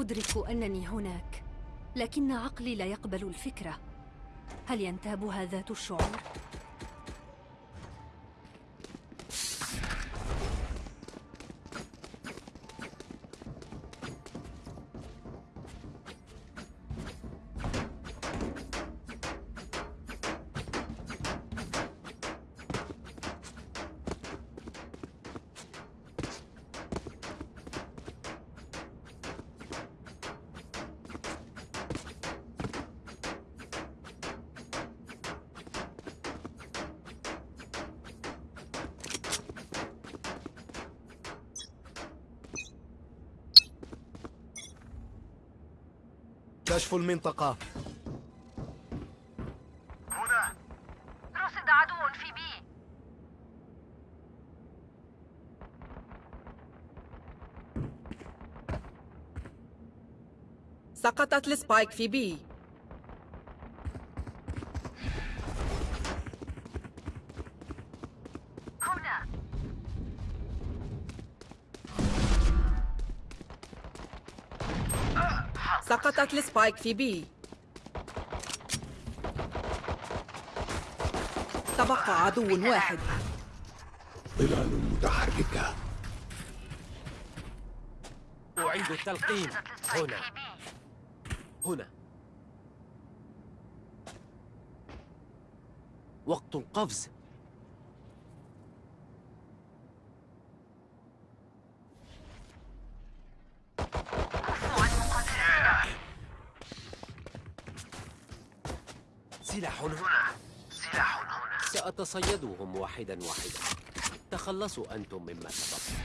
أدرك أنني هناك لكن عقلي لا يقبل الفكرة هل ينتابها ذات الشعور؟ كشف المنطقة. هنا. رصد عدو في بي. سقطت السبايك في بي. سقطت السبايك في بي. تبقى عدو واحد. ظلال متحركة. أعيد التلقيم. هنا. هنا. وقت القفز. سأتصيدهم واحدا واحدا. تخلصوا أنتم مما سبق.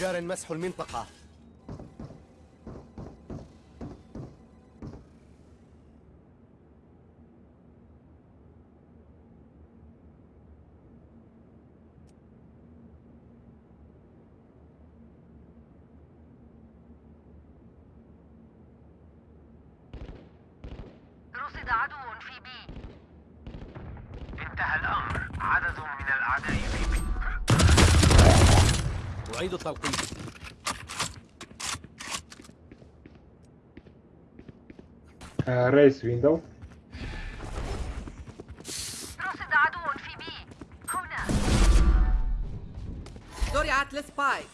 جار مسح المنطقة. رصد عدو في بي انتهى الأمر عدد من الأعداء في بي أعيد التلقيم Uh, raise window. رصد عدو في بي. هنا. زرعت السبايك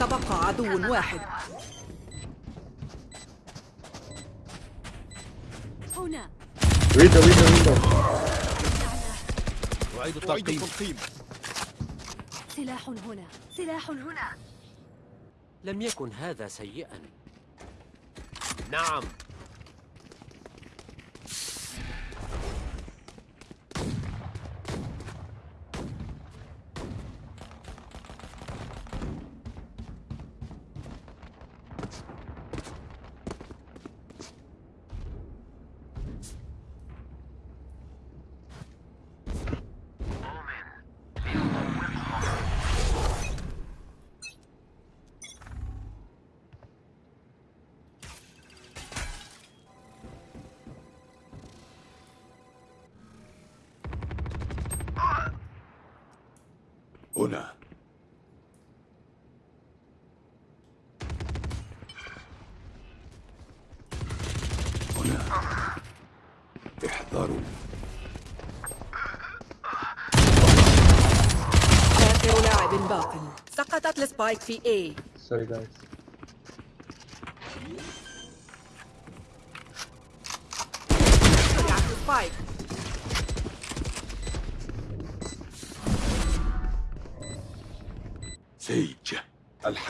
تبقى عدو واحد. التلقيم سلاح هنا. سلاح هنا. لم يكن هذا سيئا. نعم. هنا. هنا. احذروا. آخر لاعب باق. سقطت السبايك في A. Sorry, guys.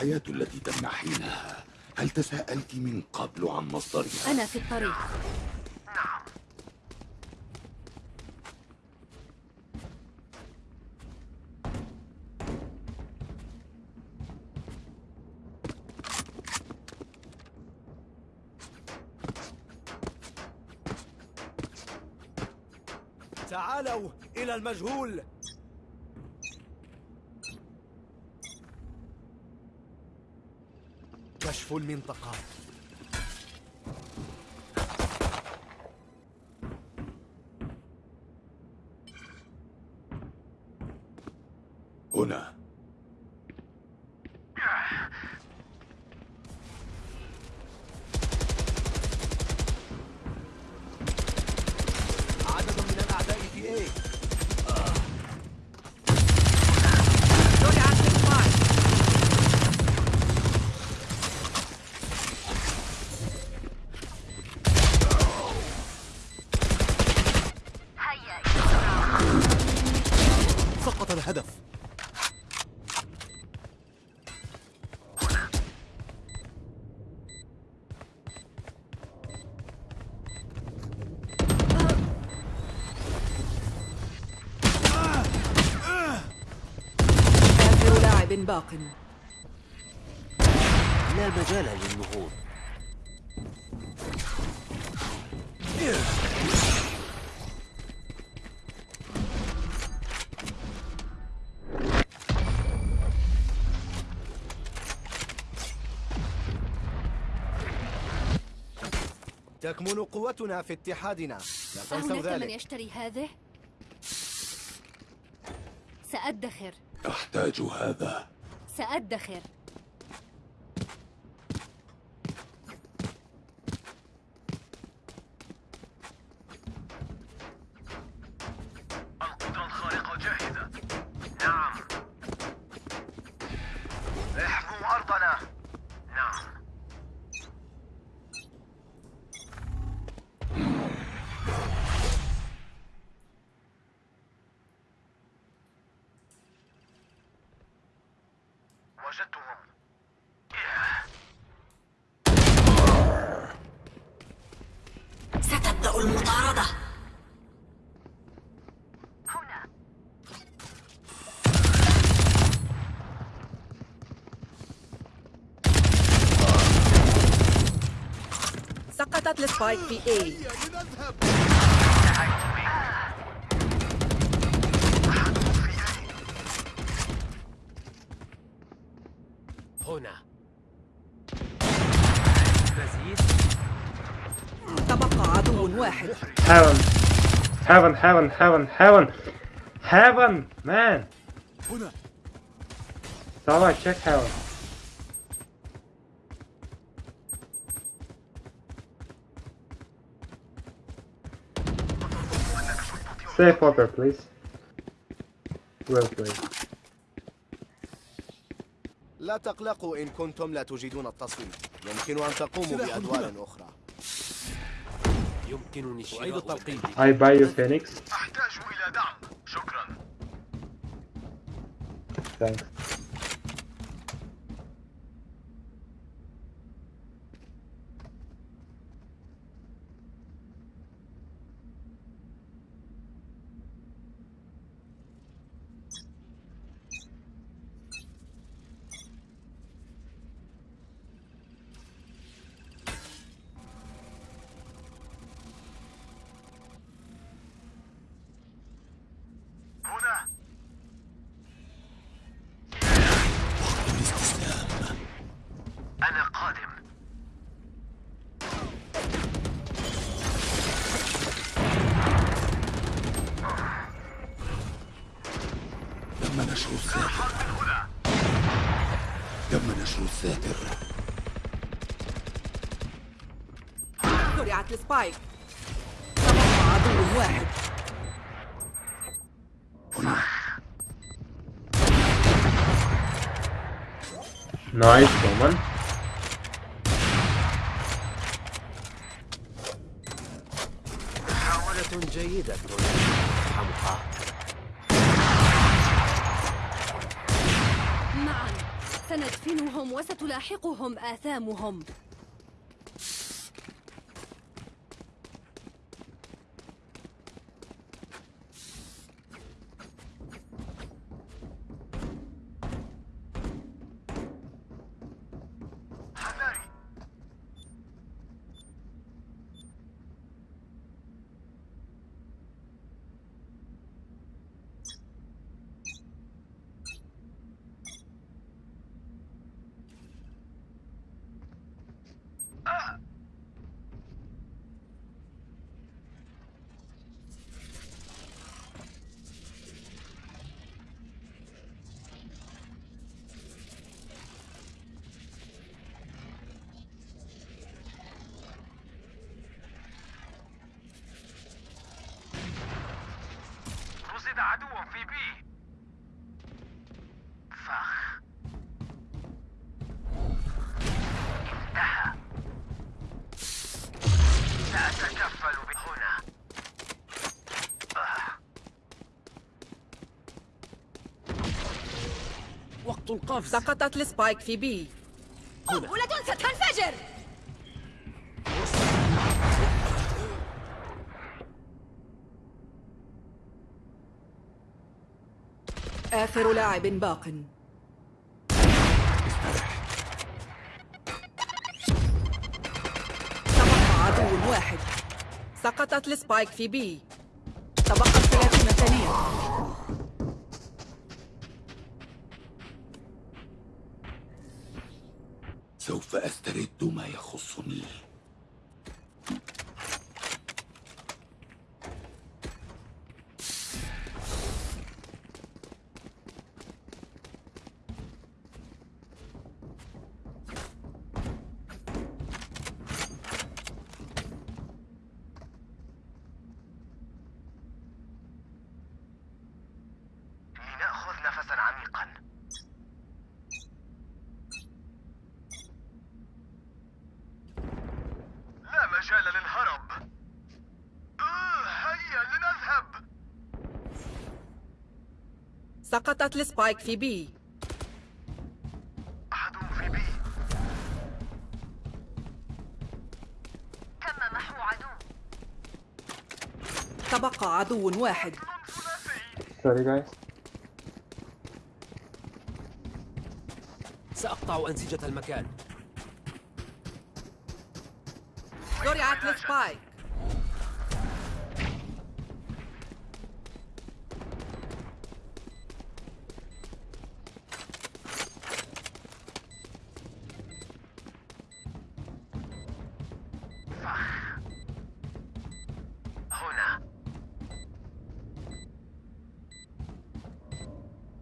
الحياة التي تمنحينها. هل تساءلت من قبل عن مصدرها؟ أنا في الطريق. تعالوا إلى المجهول. المنطقة. لاعب باق. لا مجال للنهوض. تكمن قوتنا في اتحادنا. لا تنسوا أهناك من ذلك. يشتري هذه؟ سأدخر. أحتاج هذا. سأدخر. اتت لسبايك بي اي هنا. تبقى عدو واحد. هيفن هيفن هيفن هيفن هيفن هيفن مان هنا. تعالى تشيك هيفن Safe water, please. Well played. لا تقلقوا إن كنتم لا تجيدون التصويت يمكن أن تقوموا بأدوار أخرى يمكنني شراء أعيد التلقين. البلد. I buy you Phoenix. أحتاج إلى دعم شكرا Thanks. هنا أنا قادم تم نشر الساتر تم نشر الساتر تبقى عدو واحد. Nice, woman. محاولة جيدة. حمقى معا سندفنهم وستلاحقهم آثامهم. القفز. سقطت ال spike في B. قنبلة ستنفجر. آخر لاعب باق. تبقى عدو واحد. سقطت ال spike في B. تبقت 30 ثانية. أسترد ما سقطت ال spike في B. أحد في B. تم محو عدو؟ تبقى عدو واحد. Sorry guys. سأقطع أنسجة المكان. زرعت ال spike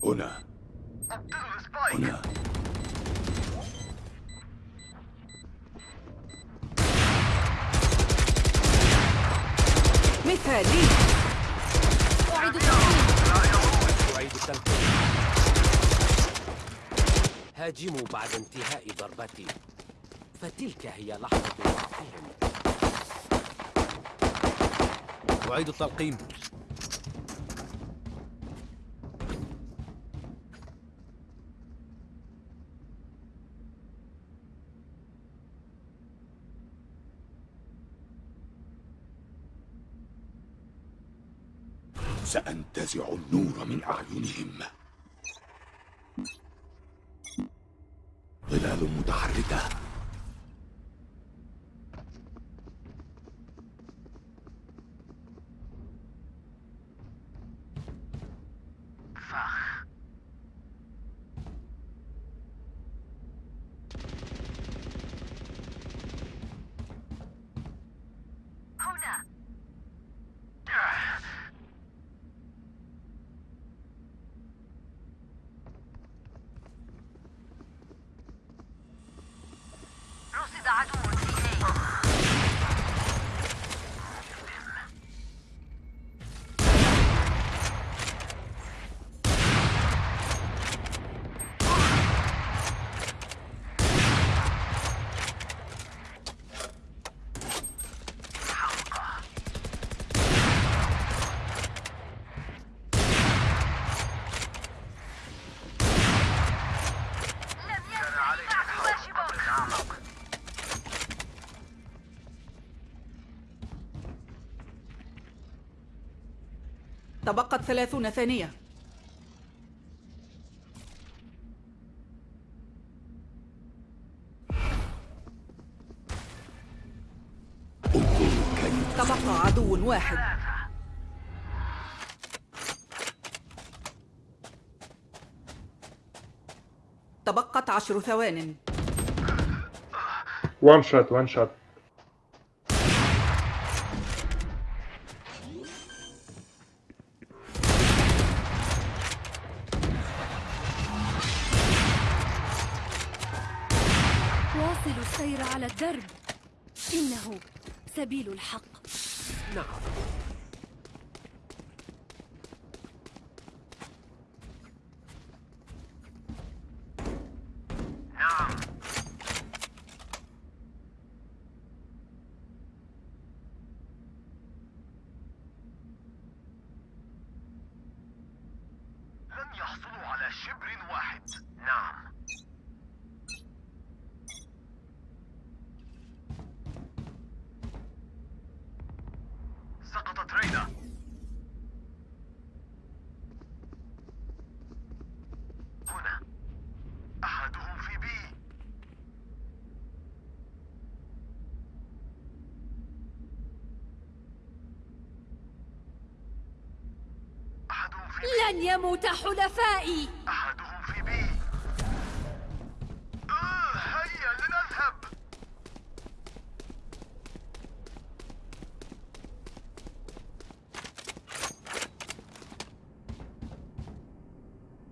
هنا. هنا. مثالي. أعيد التقييم أعيد التنفيذ. هاجموا بعد انتهاء ضربتي. فتلك هي لحظة ضعفهم أعيد التلقيم. سأنتزع النور من أعينهم ظلال متحركة فخ هنا رصد عدو تبقت 30 ثانية. تبقى عدو واحد. تبقت عشر ثوان. One shot, one shot. إنه سبيل الحق. نعم. نعم لم يحصلوا على شبر واحد نعم سقطت رينا هنا أحدهم في بي أحدهم في بي لن يموت حلفائي أحدهم في بي آه هيا لنذهب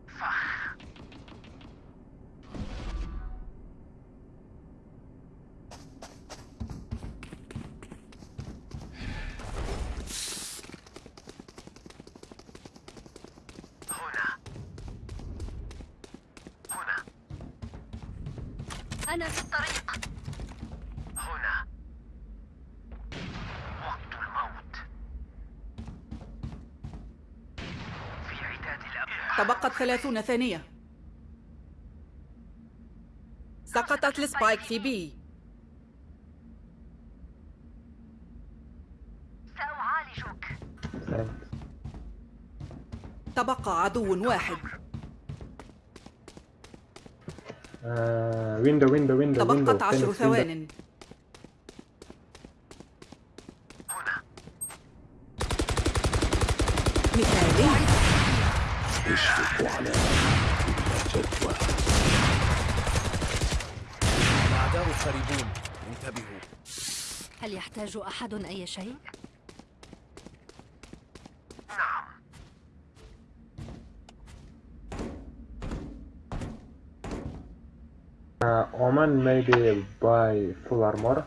فخ هنا هنا أنا في الطريق. هنا. وقت الموت. في عداد الأبناء تبقت ثلاثون ثانية. سقطت السبايك في بي. سأعالجك. تبقى عدو واحد. Window, window, window, window. تبقت عشر. ثوان هنا مثالي اشرفوا على جدوى الأعداء قريبون انتبهوا هل يحتاج أحد أي شيء؟ Uh, Oman maybe buy full armor.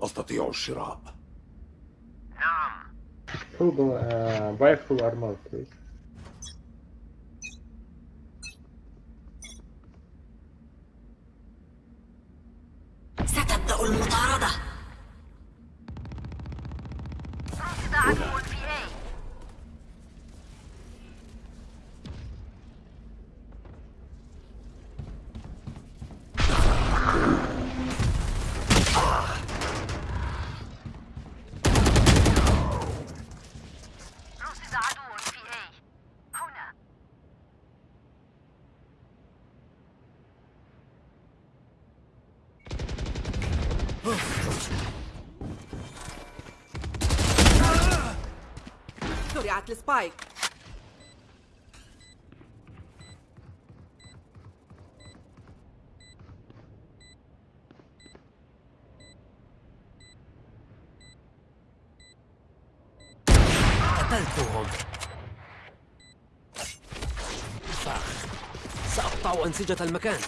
أستطيع الشراء نعم Full, uh, buy full armor, please. زرعت السبايك قتلتهم فخ سأقطع أنسجة المكان.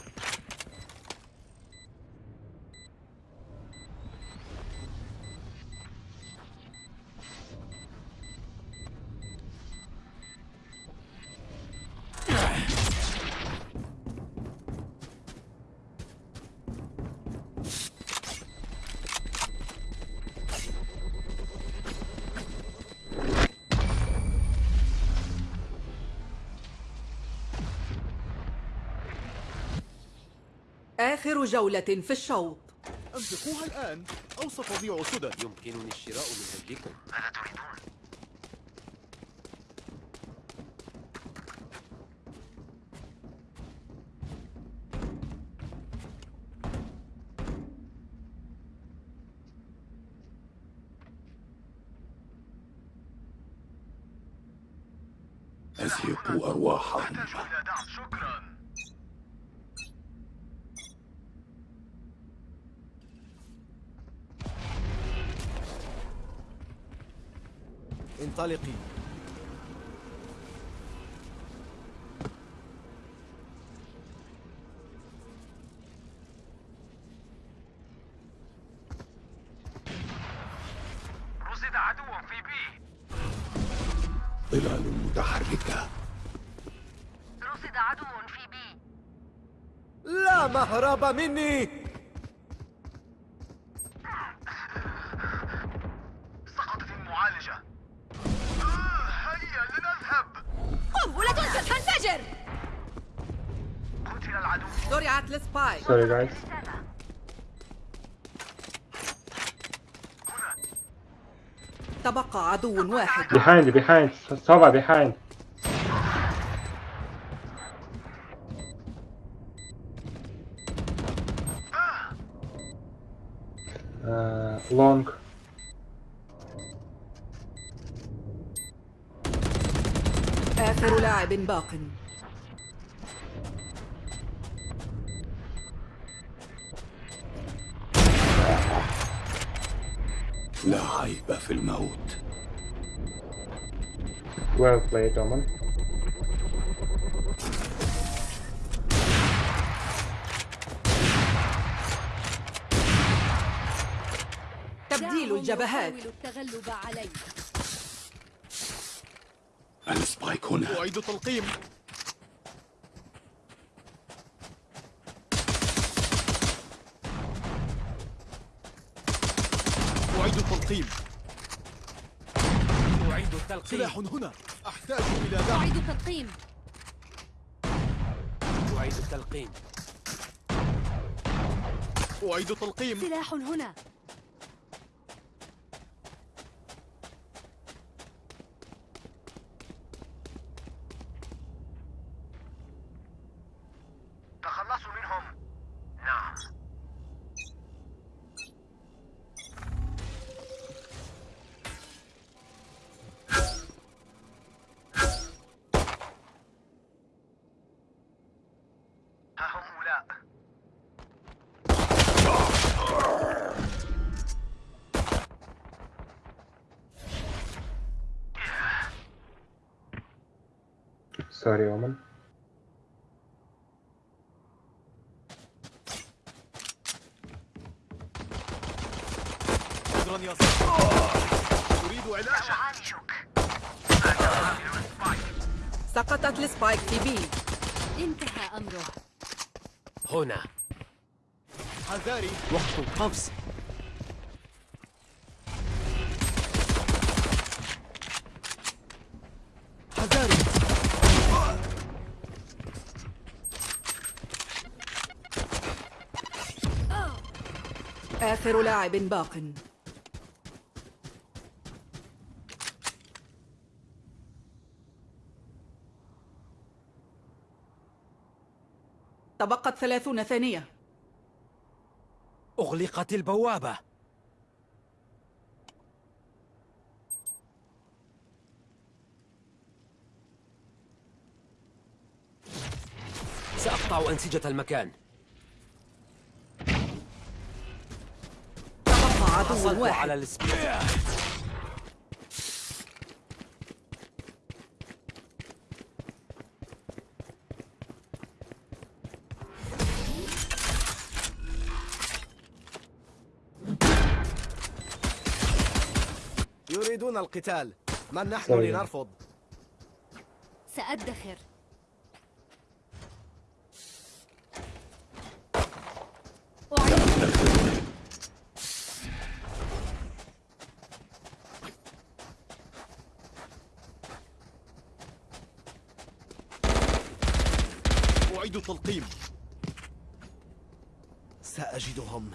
آخر جولة في الشوط. أنفقوها الآن. أو ستضيع سدى. يمكنني الشراء من أجلكم. انطلقي رصد عدو في بي. ظلال متحركة. رصد عدو في بي. لا مهرب مني. سقطت السبايك Sorry guys. تبقى عدو واحد Behind, behind. Sova, behind. Uh, long. آخر لاعب باق عيب في الموت. Well played, Omen. تبديل الجبهات. التغلب علي السبايك هنا. أعيد تلقيم أعيد تلقيم أعيد التلقيم. سلاح هنا. أحتاج إلى دعم. أعيد تلقيم أعيد التلقيم. أعيد تلقيم سلاح هنا. Sorry, يا أريد أعالجك سقطت السبايك في بي. انتهى أمره. هنا. حذاري. وقت القفز حذاري آخر لاعب باق. تبقت ثلاثون ثانية. أغلقت البوابة. سأقطع أنسجة المكان. عدو على واحد. السبيك يريدون القتال. من نحن. لنرفض؟ سأدخر أعيد أعيد تلقيم. سأجدهم.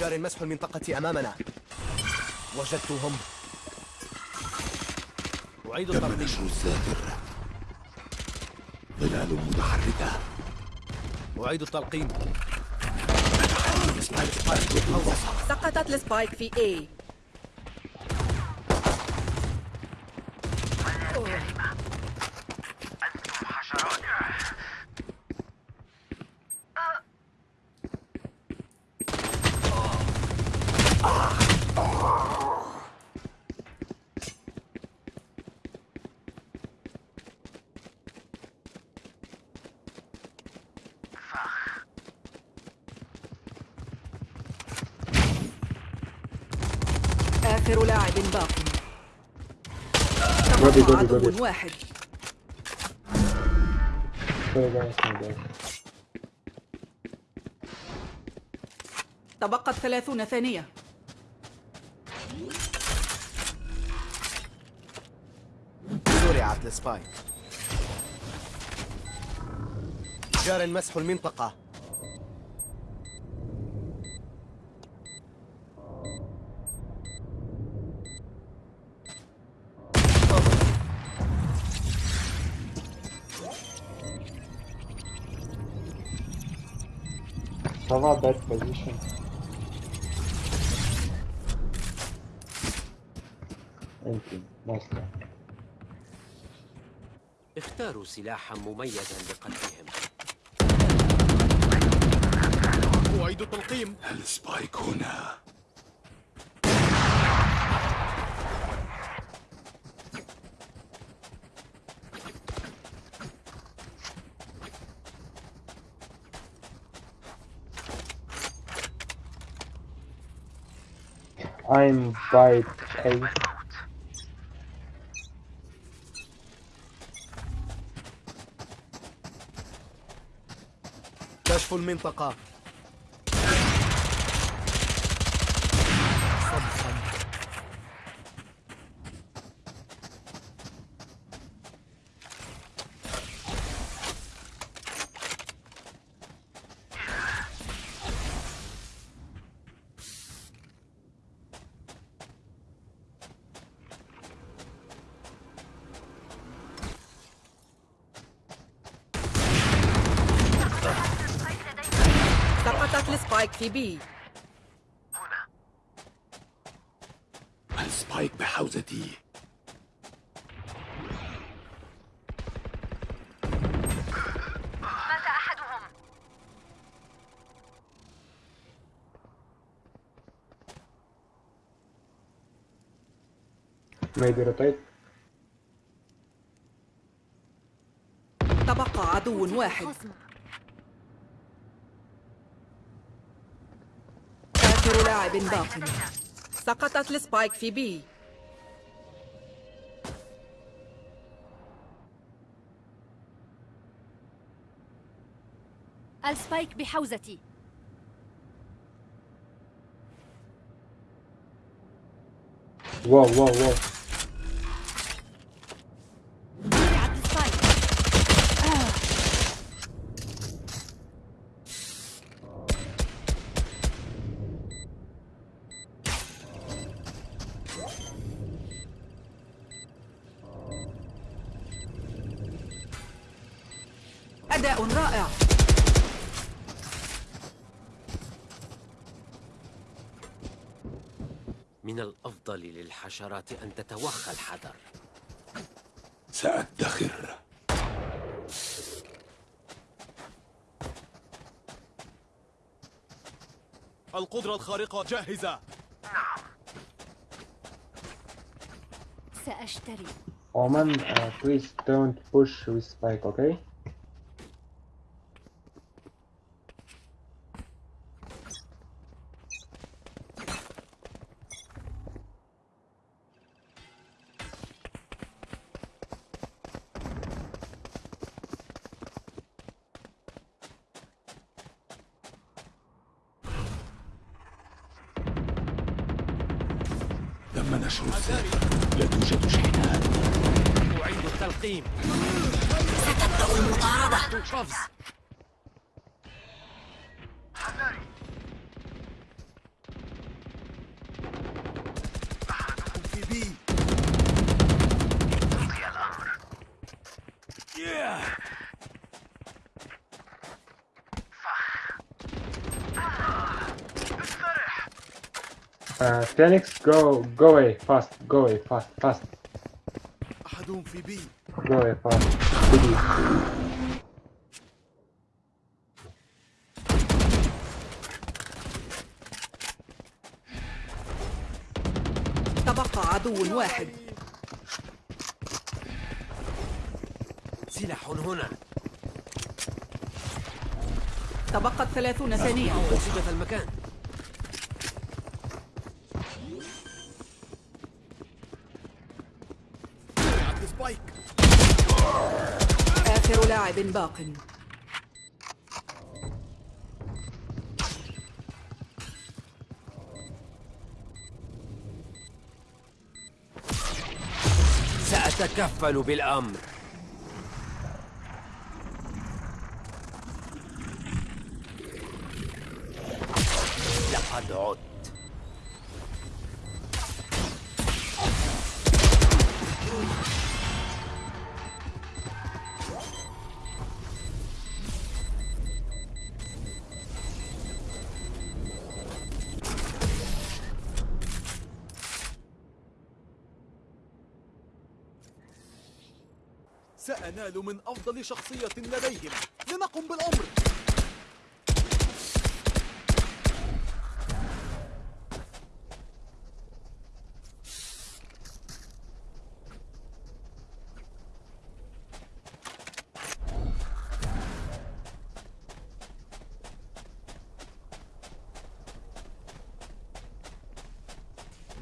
جار مسح المنطقة أمامنا. وجدتهم. أعيد الترتيب نشر الزاهر ظلال متحركة. أعيد التلقيم. سقطت السبايك في A أنتم حشرات آخر لاعب باق عدو واحد. تبقت ثلاثون ثانية. زرعت السبايك جار مسح المنطقة. Sova bad position. Thank you. Nice try. اختاروا سلاحا مميزا لقتلهم أعيد التلقيم السبايك هنا I'm by. كشف المنطقة في بي السبايك بحوزتي؟ مات أحدهم. Maybe rotate. تبقى عدو واحد. آخر لاعب باق. سقطت ال spike في B. ال spike بحوزتي. Whoa, whoa, whoa. أداء رائع. من الأفضل للحشرات أن تتوخى الحذر. سأدخر. القدرة الخارقة جاهزة. سأشتري. Omen, uh, please don't push with spike, okay? Uh, Phoenix, go, go away, fast, go away, fast, fast, أحدهم في بي go away, fast. Please. تبقى عدو واحد سلاح هنا. تبقت ثلاثون ثانية. أنسجة المكان. آخر لاعب باق. سأتكفل بالأمر. عدت سأنال من أفضل شخصية لديهم. لنقم بالأمر.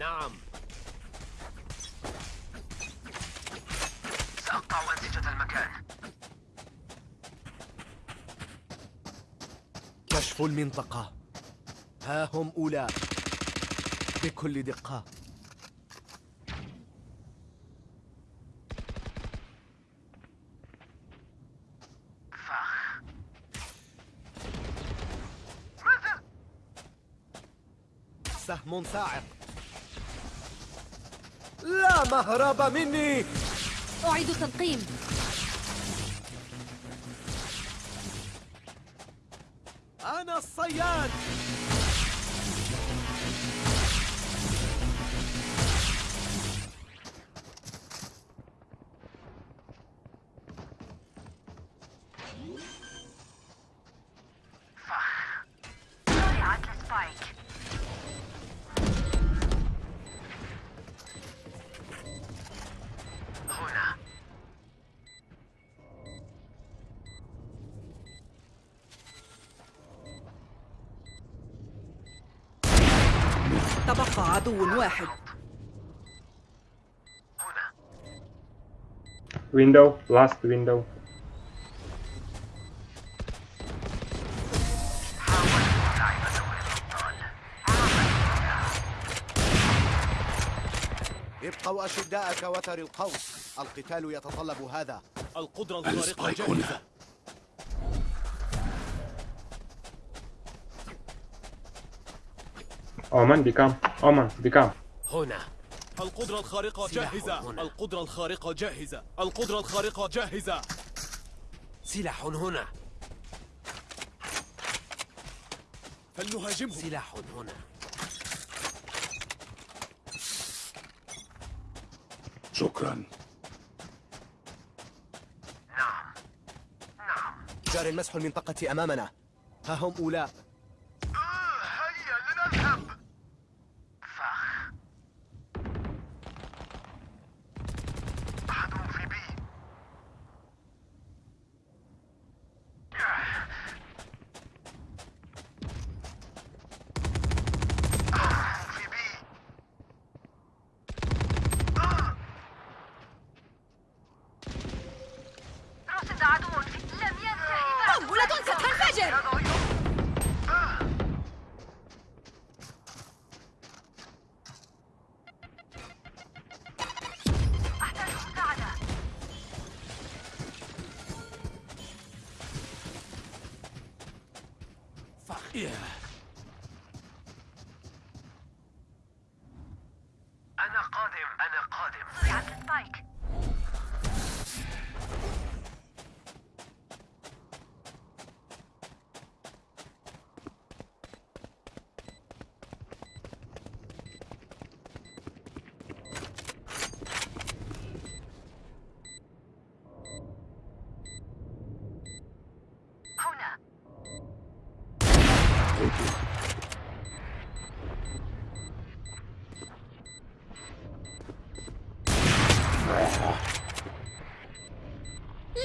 نعم. سأقطع أنسجة المكان. كشف المنطقة. ها هم أولى بكل دقة. فخ. سهم صاعق مهرب مني. أعيد التلقيم أنا الصياد. تبقى عدو واحد. هنا Window, last window. حاولت لعب دور الأبطال ابقوا أشداء كوتر القوس القتال يتطلب هذا. القدرة الخارقة السبايك Omen, become. Omen, become. هنا. القدرة الخارقة جاهزة هنا. القدرة الخارقة جاهزة. القدرة الخارقة جاهزة. سلاح هنا. فلنهاجمهم. سلاح هنا. شكرا. نعم. نعم. جار المسح المنطقة أمامنا. ها هم أولى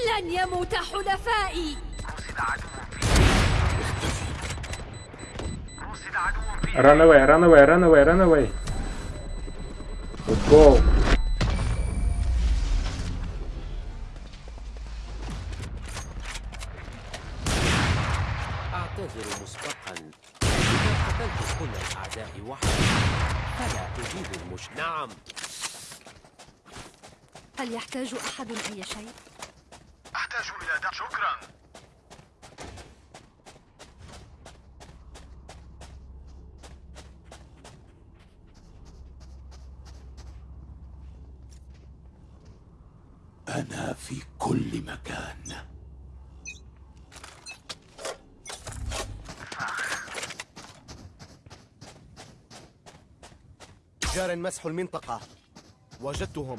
لن يموت حلفائي Run away, run away, run away, run away. Let's go. أعتذر مسبقا إذا قتلت كل الأعداء وحدي فلا أجيب المش نعم هل يحتاج أحد أي شيء؟ أحتاج إلى دعم شكرا أنا في كل مكان جار مسح المنطقة. وجدتهم.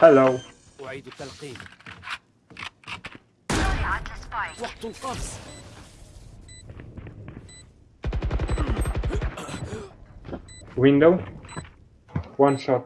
Hello. أعيد التلقين زرعت السبايك وقت القفز Window. One shot.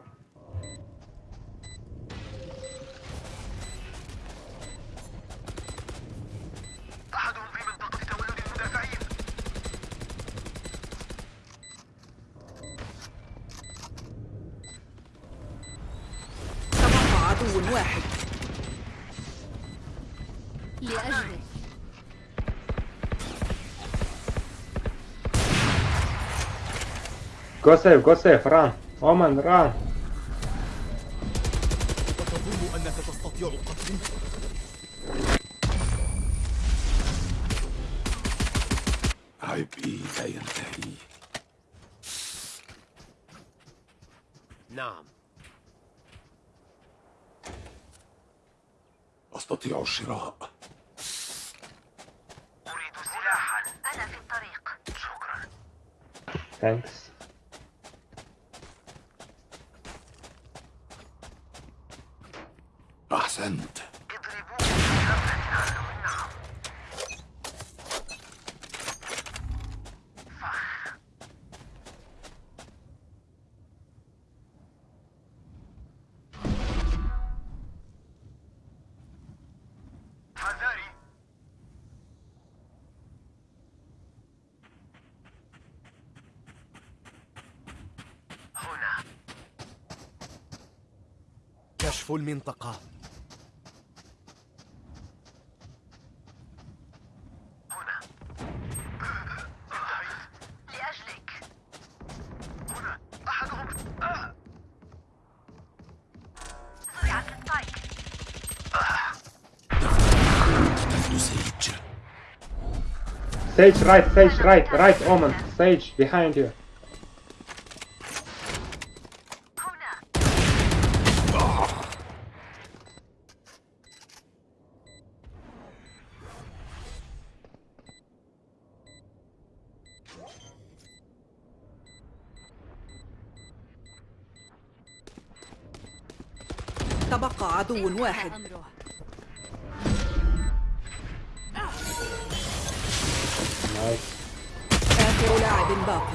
Go safe, go safe, run. Omen, run. وتظن أنك تستطيع قتلي عبئي لا ينتهي نعم أستطيع الشراء أريد سلاحا أنا في الطريق شكرا Thanks. أحسنت اضربوه بغفلة عنه نعم فخ حذاري هنا كشف المنطقة هنا انتهيت لأجلك هنا أحدهم آه. زرعت سيج Sage right, Sage right, right, Omen. Sage behind you. تبقى عدو واحد Nice. آخر لاعب باق.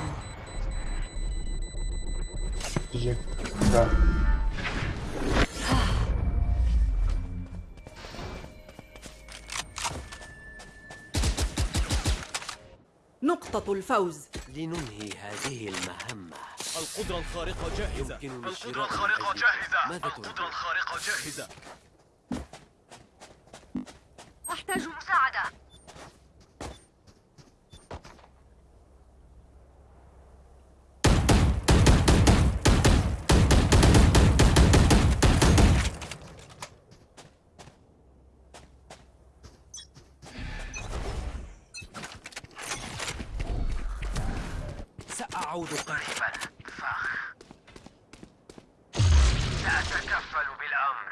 نقطة الفوز لننهي هذه المهمة القدرة الخارقة جاهزة القدرة الخارقة. جاهزة؟ القدرة الخارقة جاهزة أحتاج مساعدة سأعود قريبا قريبا فخ سأتكفل بالأمر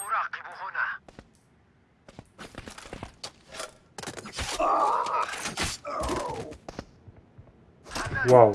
أراقب هنا واو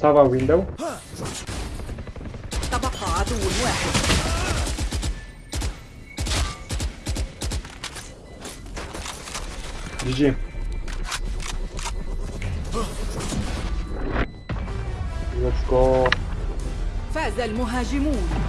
سافا window تبقى عدو واحد GG. Let's go فاز المهاجمون.